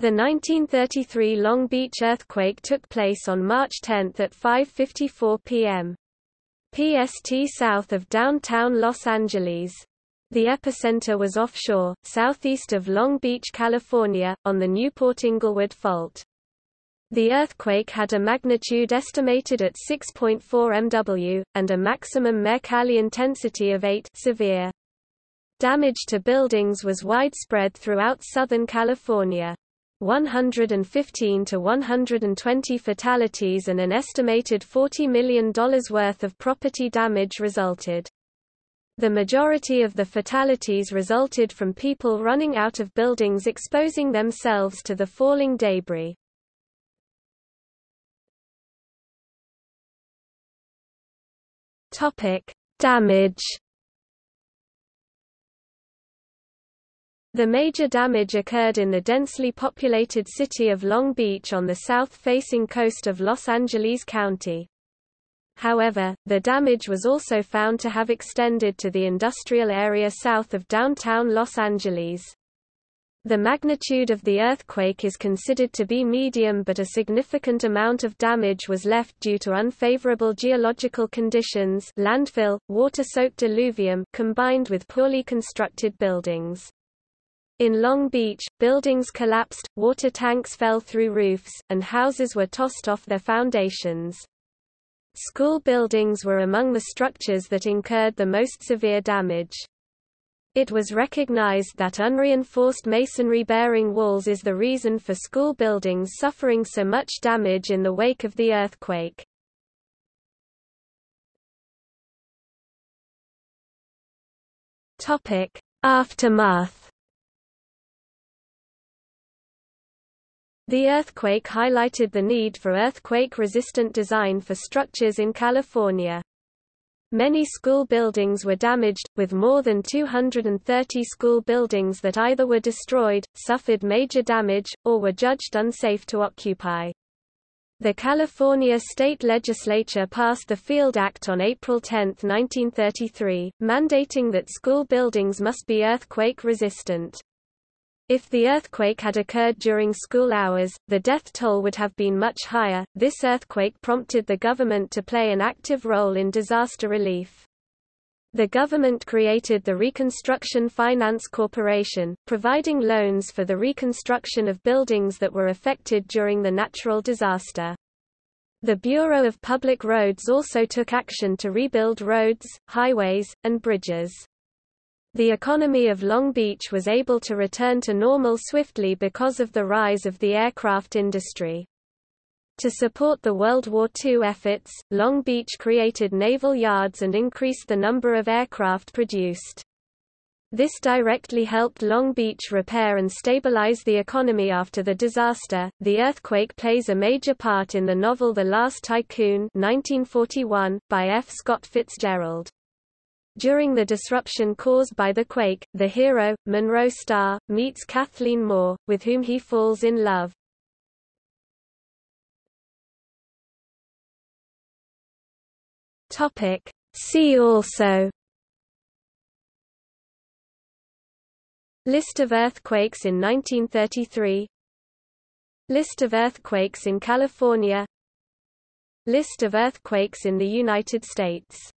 The 1933 Long Beach earthquake took place on March 10 at 5.54 p.m. PST south of downtown Los Angeles. The epicenter was offshore, southeast of Long Beach, California, on the Newport-Inglewood Fault. The earthquake had a magnitude estimated at 6.4 MW, and a maximum Mercalli intensity of 8 severe. Damage to buildings was widespread throughout Southern California. 115 to 120 fatalities and an estimated $40 million worth of property damage resulted. The majority of the fatalities resulted from people running out of buildings exposing themselves to the falling debris. Topic: Damage The major damage occurred in the densely populated city of Long Beach on the south-facing coast of Los Angeles County. However, the damage was also found to have extended to the industrial area south of downtown Los Angeles. The magnitude of the earthquake is considered to be medium but a significant amount of damage was left due to unfavorable geological conditions landfill, water-soaked alluvium combined with poorly constructed buildings. In Long Beach, buildings collapsed, water tanks fell through roofs, and houses were tossed off their foundations. School buildings were among the structures that incurred the most severe damage. It was recognized that unreinforced masonry-bearing walls is the reason for school buildings suffering so much damage in the wake of the earthquake. Aftermath The earthquake highlighted the need for earthquake-resistant design for structures in California. Many school buildings were damaged, with more than 230 school buildings that either were destroyed, suffered major damage, or were judged unsafe to occupy. The California state legislature passed the Field Act on April 10, 1933, mandating that school buildings must be earthquake resistant. If the earthquake had occurred during school hours, the death toll would have been much higher. This earthquake prompted the government to play an active role in disaster relief. The government created the Reconstruction Finance Corporation, providing loans for the reconstruction of buildings that were affected during the natural disaster. The Bureau of Public Roads also took action to rebuild roads, highways, and bridges. The economy of Long Beach was able to return to normal swiftly because of the rise of the aircraft industry. To support the World War II efforts, Long Beach created naval yards and increased the number of aircraft produced. This directly helped Long Beach repair and stabilize the economy after the disaster. The earthquake plays a major part in the novel The Last Tycoon, 1941, by F. Scott Fitzgerald. During the disruption caused by the quake, the hero, Monroe Stahr, meets Kathleen Moore, with whom he falls in love. See also. List of earthquakes in 1933 List of earthquakes in California. List of earthquakes in the United States